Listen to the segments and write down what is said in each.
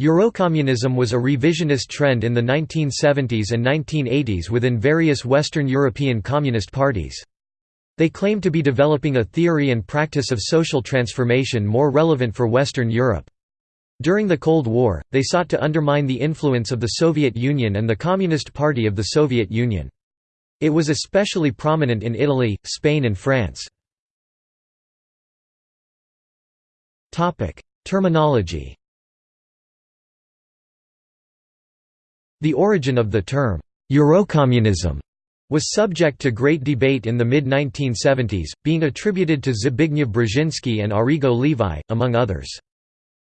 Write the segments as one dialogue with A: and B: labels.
A: Eurocommunism was a revisionist trend in the 1970s and 1980s within various Western European communist parties. They claimed to be developing a theory and practice of social transformation more relevant for Western Europe. During the Cold War, they sought to undermine the influence of the Soviet Union and the Communist Party of the Soviet Union. It was especially prominent in Italy, Spain and France. Terminology The origin of the term, Eurocommunism, was subject to great debate in the mid-1970s, being attributed to Zbigniew Brzezinski and Arrigo Levi, among others.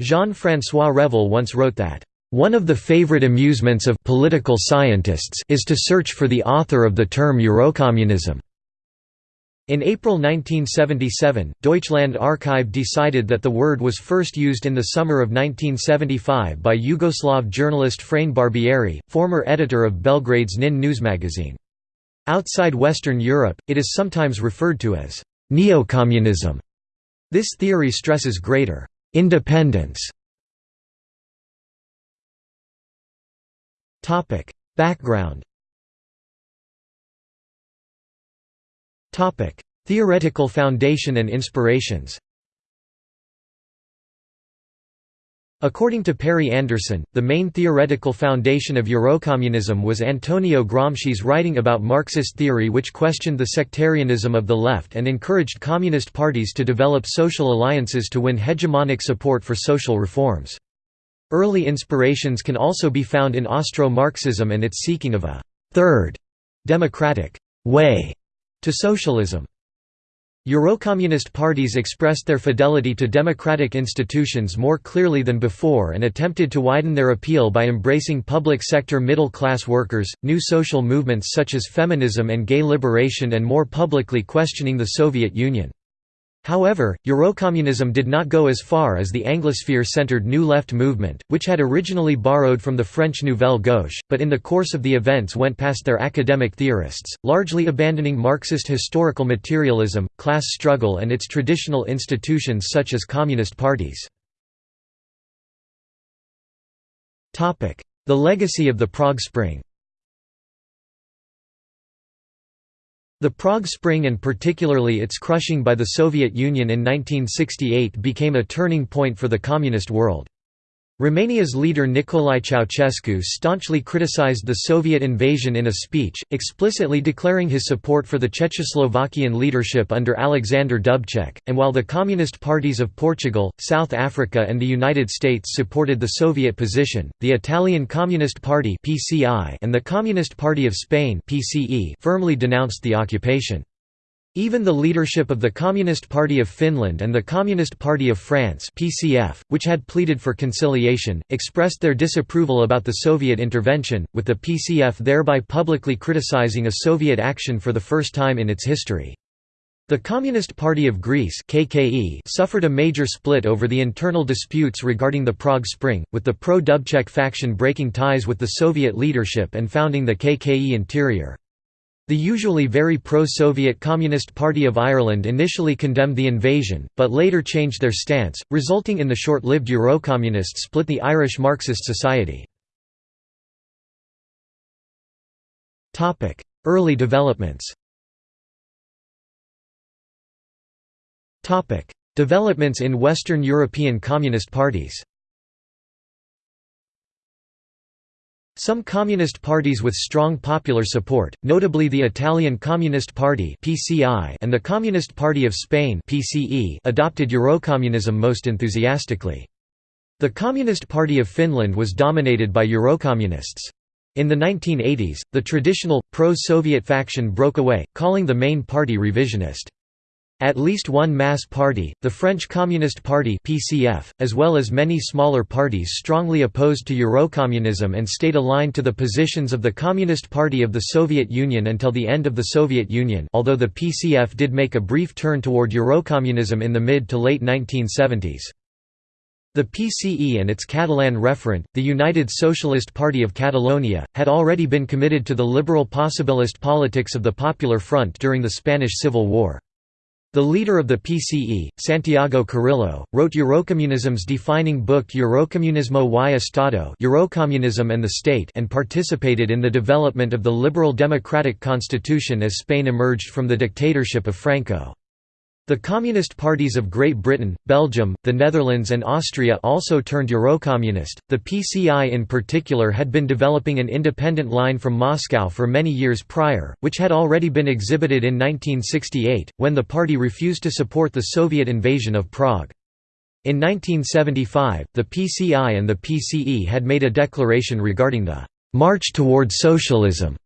A: Jean-François Revel once wrote that, "...one of the favorite amusements of political scientists is to search for the author of the term Eurocommunism." In April 1977, Deutschland Archive decided that the word was first used in the summer of 1975 by Yugoslav journalist Frane Barbieri, former editor of Belgrade's NIN news magazine. Outside Western Europe, it is sometimes referred to as neocommunism. This theory stresses greater independence. Background Topic: Theoretical foundation and inspirations. According to Perry Anderson, the main theoretical foundation of Eurocommunism was Antonio Gramsci's writing about Marxist theory which questioned the sectarianism of the left and encouraged communist parties to develop social alliances to win hegemonic support for social reforms. Early inspirations can also be found in Austro-Marxism and its seeking of a third democratic way to socialism. Eurocommunist parties expressed their fidelity to democratic institutions more clearly than before and attempted to widen their appeal by embracing public sector middle-class workers, new social movements such as feminism and gay liberation and more publicly questioning the Soviet Union. However, Eurocommunism did not go as far as the Anglosphere-centered New Left movement, which had originally borrowed from the French Nouvelle Gauche, but in the course of the events went past their academic theorists, largely abandoning Marxist historical materialism, class struggle and its traditional institutions such as communist parties. The legacy of the Prague Spring The Prague Spring and particularly its crushing by the Soviet Union in 1968 became a turning point for the communist world. Romania's leader Nicolae Ceausescu staunchly criticized the Soviet invasion in a speech, explicitly declaring his support for the Czechoslovakian leadership under Alexander Dubček, and while the Communist parties of Portugal, South Africa and the United States supported the Soviet position, the Italian Communist Party and the Communist Party of Spain firmly denounced the occupation. Even the leadership of the Communist Party of Finland and the Communist Party of France PCF, which had pleaded for conciliation, expressed their disapproval about the Soviet intervention, with the PCF thereby publicly criticizing a Soviet action for the first time in its history. The Communist Party of Greece KKE suffered a major split over the internal disputes regarding the Prague Spring, with the pro-Dubček faction breaking ties with the Soviet leadership and founding the KKE interior. The usually very pro-Soviet Communist Party of Ireland initially condemned the invasion, but later changed their stance, resulting in the short-lived Eurocommunist split the Irish Marxist Society. Early developments Developments in Western European Communist parties Some communist parties with strong popular support, notably the Italian Communist Party and the Communist Party of Spain adopted Eurocommunism most enthusiastically. The Communist Party of Finland was dominated by Eurocommunists. In the 1980s, the traditional, pro-Soviet faction broke away, calling the main party revisionist. At least one mass party, the French Communist Party (PCF), as well as many smaller parties strongly opposed to Eurocommunism and stayed aligned to the positions of the Communist Party of the Soviet Union until the end of the Soviet Union although the PCF did make a brief turn toward Eurocommunism in the mid to late 1970s. The PCE and its Catalan referent, the United Socialist Party of Catalonia, had already been committed to the liberal possibilist politics of the Popular Front during the Spanish Civil War. The leader of the PCE, Santiago Carrillo, wrote Eurocommunism's defining book Eurocommunismo y Estado Eurocommunism and the State and participated in the development of the liberal democratic constitution as Spain emerged from the dictatorship of Franco. The Communist parties of Great Britain, Belgium, the Netherlands, and Austria also turned Eurocommunist. The PCI in particular had been developing an independent line from Moscow for many years prior, which had already been exhibited in 1968, when the party refused to support the Soviet invasion of Prague. In 1975, the PCI and the PCE had made a declaration regarding the march toward socialism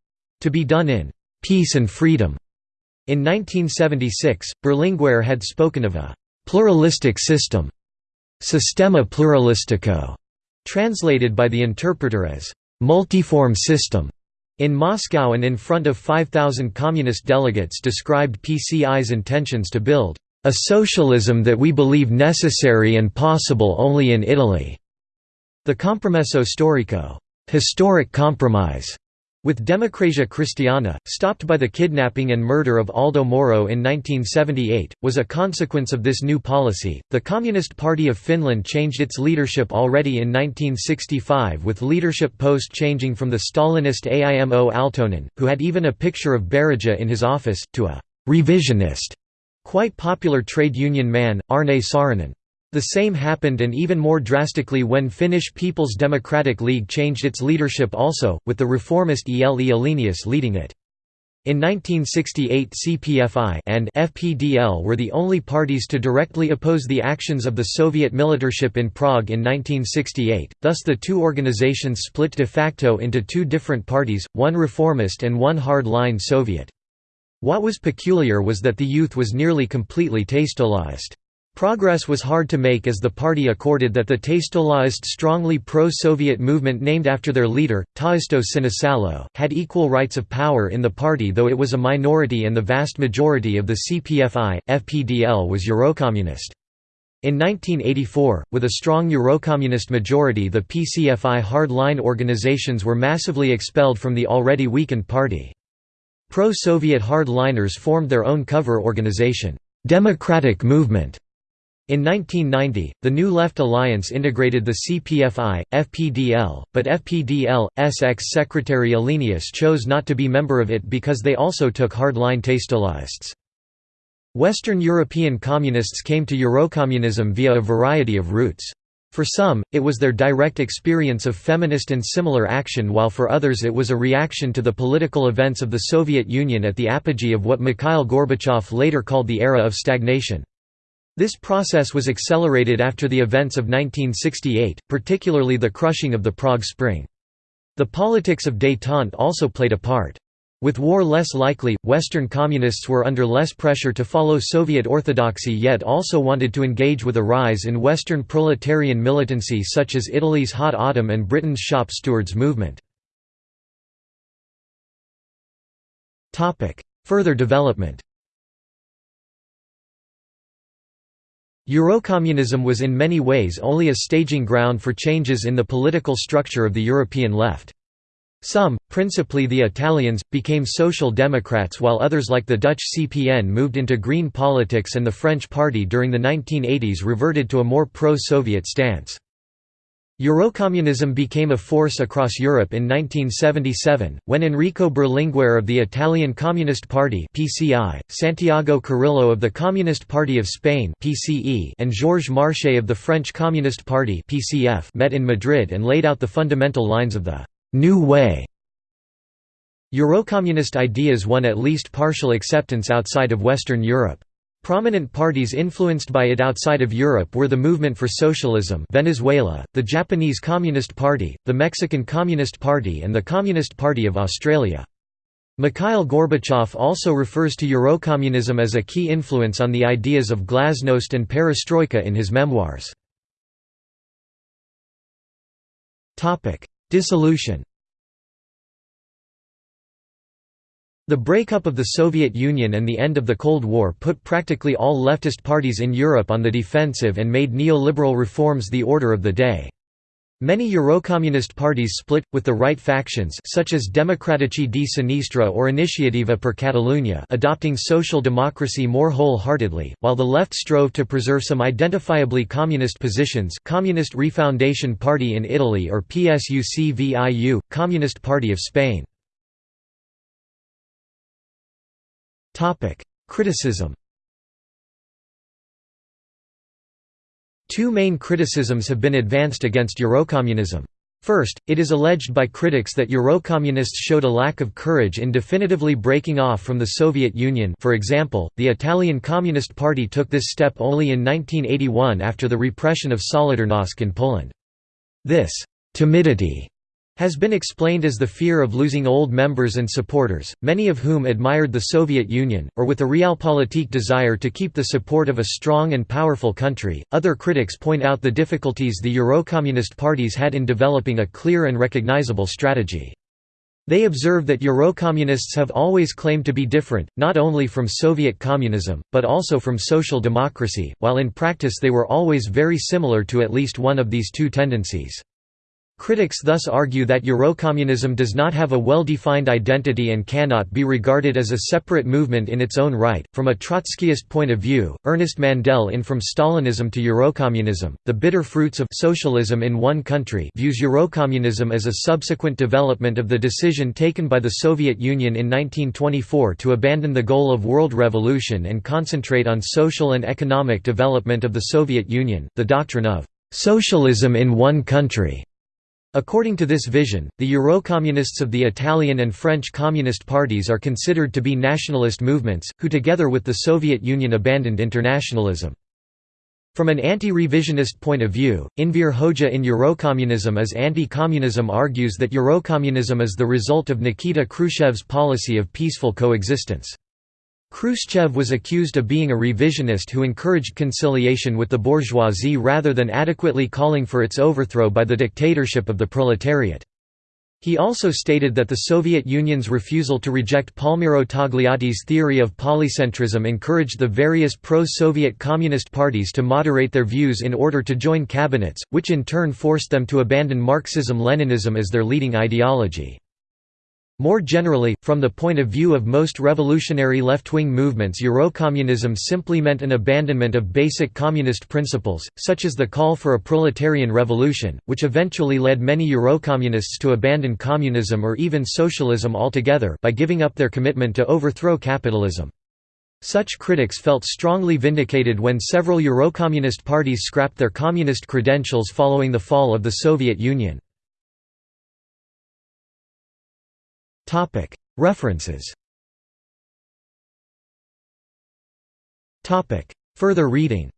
A: to be done in peace and freedom. In 1976, Berlinguer had spoken of a «pluralistic system» Sistema pluralistico, translated by the interpreter as «multiform system». In Moscow and in front of 5,000 communist delegates described PCI's intentions to build «a socialism that we believe necessary and possible only in Italy». The compromesso storico historic compromise with Democrazia Cristiana, stopped by the kidnapping and murder of Aldo Moro in 1978, was a consequence of this new policy. The Communist Party of Finland changed its leadership already in 1965 with leadership post changing from the Stalinist Aimo Aaltonen, who had even a picture of Berija in his office, to a revisionist, quite popular trade union man, Arne Saarinen. The same happened and even more drastically when Finnish People's Democratic League changed its leadership also, with the reformist Ele Alenius leading it. In 1968 CPFI and FPDL were the only parties to directly oppose the actions of the Soviet militarship in Prague in 1968, thus the two organizations split de facto into two different parties, one reformist and one hard-line Soviet. What was peculiar was that the youth was nearly completely taistoized. Progress was hard to make as the party accorded that the Taistoist strongly pro-Soviet movement named after their leader, Taisto Sinisalo, had equal rights of power in the party though it was a minority and the vast majority of the CPFI, FPDL was Eurocommunist. In 1984, with a strong Eurocommunist majority the PCFI hard-line organizations were massively expelled from the already weakened party. Pro-Soviet hard-liners formed their own cover organization, Democratic Movement, in 1990, the New Left Alliance integrated the CPFI, FPDL, but FPDL.'s ex-secretary Alenius chose not to be member of it because they also took hardline Taistoists. Western European communists came to Eurocommunism via a variety of routes. For some, it was their direct experience of feminist and similar action while for others it was a reaction to the political events of the Soviet Union at the apogee of what Mikhail Gorbachev later called the era of stagnation. This process was accelerated after the events of 1968, particularly the crushing of the Prague Spring. The politics of détente also played a part. With war less likely, Western communists were under less pressure to follow Soviet orthodoxy yet also wanted to engage with a rise in Western proletarian militancy such as Italy's Hot Autumn and Britain's Shop Stewards movement. Further development Eurocommunism was in many ways only a staging ground for changes in the political structure of the European left. Some, principally the Italians, became social democrats while others like the Dutch CPN moved into green politics and the French party during the 1980s reverted to a more pro-Soviet stance. Eurocommunism became a force across Europe in 1977, when Enrico Berlinguer of the Italian Communist Party (PCI), Santiago Carrillo of the Communist Party of Spain (PCE), and Georges Marchais of the French Communist Party (PCF) met in Madrid and laid out the fundamental lines of the new way. Eurocommunist ideas won at least partial acceptance outside of Western Europe. Prominent parties influenced by it outside of Europe were the Movement for Socialism Venezuela, the Japanese Communist Party, the Mexican Communist Party and the Communist Party of Australia. Mikhail Gorbachev also refers to Eurocommunism as a key influence on the ideas of glasnost and perestroika in his memoirs. Dissolution The breakup of the Soviet Union and the end of the Cold War put practically all leftist parties in Europe on the defensive and made neoliberal reforms the order of the day. Many Eurocommunist parties split, with the right factions such as Democratici di Sinistra or Iniciativa per Catalunya adopting social democracy more wholeheartedly, while the left strove to preserve some identifiably communist positions Communist Refoundation Party in Italy or PSUC-VIU, Communist Party of Spain. Criticism Two main criticisms have been advanced against Eurocommunism. First, it is alleged by critics that Eurocommunists showed a lack of courage in definitively breaking off from the Soviet Union for example, the Italian Communist Party took this step only in 1981 after the repression of Solidarnosc in Poland. This «timidity» has been explained as the fear of losing old members and supporters, many of whom admired the Soviet Union, or with a realpolitik desire to keep the support of a strong and powerful country. Other critics point out the difficulties the Eurocommunist parties had in developing a clear and recognizable strategy. They observe that Eurocommunists have always claimed to be different, not only from Soviet communism, but also from social democracy, while in practice they were always very similar to at least one of these two tendencies. Critics thus argue that Eurocommunism does not have a well-defined identity and cannot be regarded as a separate movement in its own right. From a Trotskyist point of view, Ernest Mandel in From Stalinism to Eurocommunism, The Bitter Fruits of Socialism in One Country views Eurocommunism as a subsequent development of the decision taken by the Soviet Union in 1924 to abandon the goal of world revolution and concentrate on social and economic development of the Soviet Union, the doctrine of socialism in one country According to this vision, the Eurocommunists of the Italian and French Communist parties are considered to be nationalist movements, who together with the Soviet Union abandoned internationalism. From an anti-revisionist point of view, Enver Hoxha in Eurocommunism as anti-communism argues that Eurocommunism is the result of Nikita Khrushchev's policy of peaceful coexistence. Khrushchev was accused of being a revisionist who encouraged conciliation with the bourgeoisie rather than adequately calling for its overthrow by the dictatorship of the proletariat. He also stated that the Soviet Union's refusal to reject Palmiro Togliatti's theory of polycentrism encouraged the various pro-Soviet communist parties to moderate their views in order to join cabinets, which in turn forced them to abandon Marxism-Leninism as their leading ideology. More generally, from the point of view of most revolutionary left-wing movements Eurocommunism simply meant an abandonment of basic communist principles, such as the call for a proletarian revolution, which eventually led many Eurocommunists to abandon communism or even socialism altogether by giving up their commitment to overthrow capitalism. Such critics felt strongly vindicated when several Eurocommunist parties scrapped their communist credentials following the fall of the Soviet Union. References. Further reading.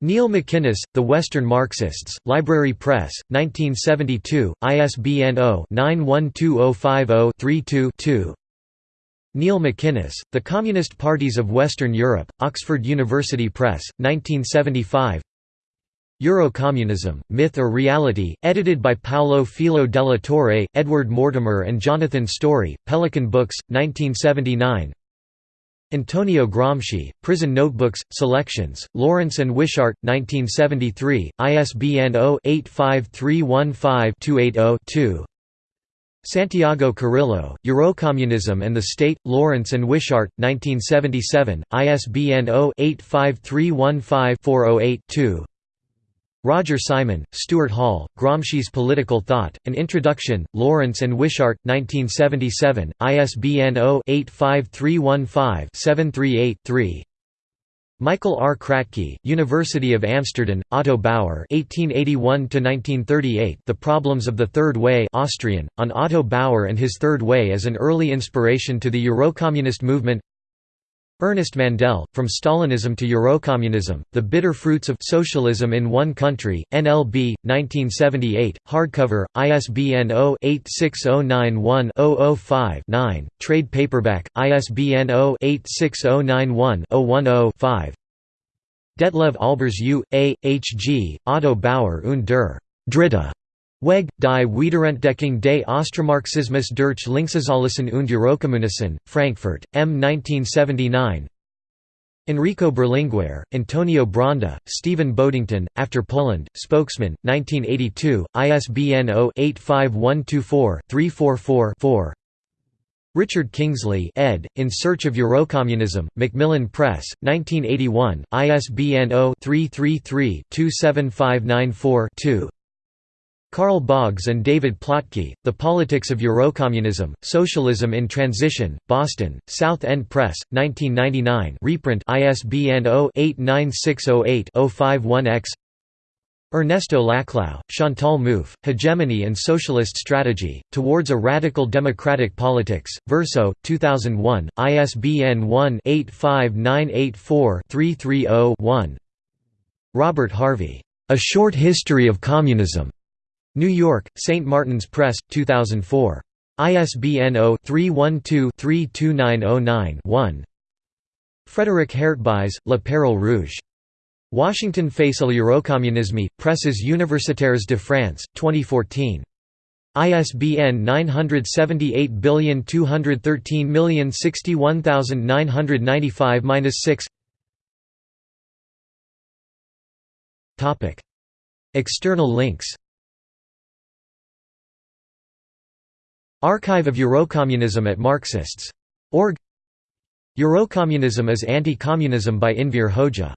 A: Neil MacInnes, The Western Marxists, Library Press, 1972, ISBN 0-912050-32-2 Neil MacInnes, The Communist Parties of Western Europe, Oxford University Press, 1975 Eurocommunism, Myth or Reality, edited by Paolo Filo della Torre, Edward Mortimer and Jonathan Story, Pelican Books, 1979 Antonio Gramsci, Prison Notebooks, Selections, Lawrence and Wishart, 1973, ISBN 0-85315-280-2 Santiago Carrillo, Eurocommunism and the State, Lawrence and Wishart, 1977, ISBN 0-85315-408-2 Roger Simon, Stuart Hall, Gramsci's Political Thought, An Introduction, Lawrence and Wishart, 1977, ISBN 0-85315-738-3 Michael R. Krätke, University of Amsterdam, Otto Bauer (1881–1938), The Problems of the Third Way, Austrian, on Otto Bauer and his Third Way as an early inspiration to the Eurocommunist movement. Ernest Mandel, From Stalinism to Eurocommunism, The Bitter Fruits of Socialism in One Country, NLB, 1978, hardcover, ISBN 0-86091-005-9, trade paperback, ISBN 0-86091-010-5 Detlev Albers U. A. H. G., Otto Bauer und der Dritte Weg, die Wiederentdeckung des Austromarxismus durch Linkssozialisten und Eurokommunisten, Frankfurt, M. 1979 Enrico Berlinguer, Antonio Bronda, Stephen Bodington, After Poland, Spokesman, 1982, ISBN 0-85124-344-4 Richard Kingsley ed., In Search of Eurocommunism, Macmillan Press, 1981, ISBN 0-333-27594-2 Carl Boggs and David Plotke, The Politics of Eurocommunism, Socialism in Transition, Boston, South End Press, 1999 reprint ISBN 0-89608-051-X Ernesto Laclau, Chantal Mouffe, Hegemony and Socialist Strategy, Towards a Radical Democratic Politics, Verso, 2001, ISBN 1-85984-330-1 Robert Harvey, A Short History of Communism. New York, St. Martin's Press, 2004. ISBN 0-312-32909-1 Frédéric Heurtebize, La Perle Rouge. Washington Face à l'Eurocommunisme, Presses universitaires de France, 2014. ISBN 9782113061995-6 External links Archive of Eurocommunism at Marxists.org Eurocommunism is Anti-Communism by Enver Hoxha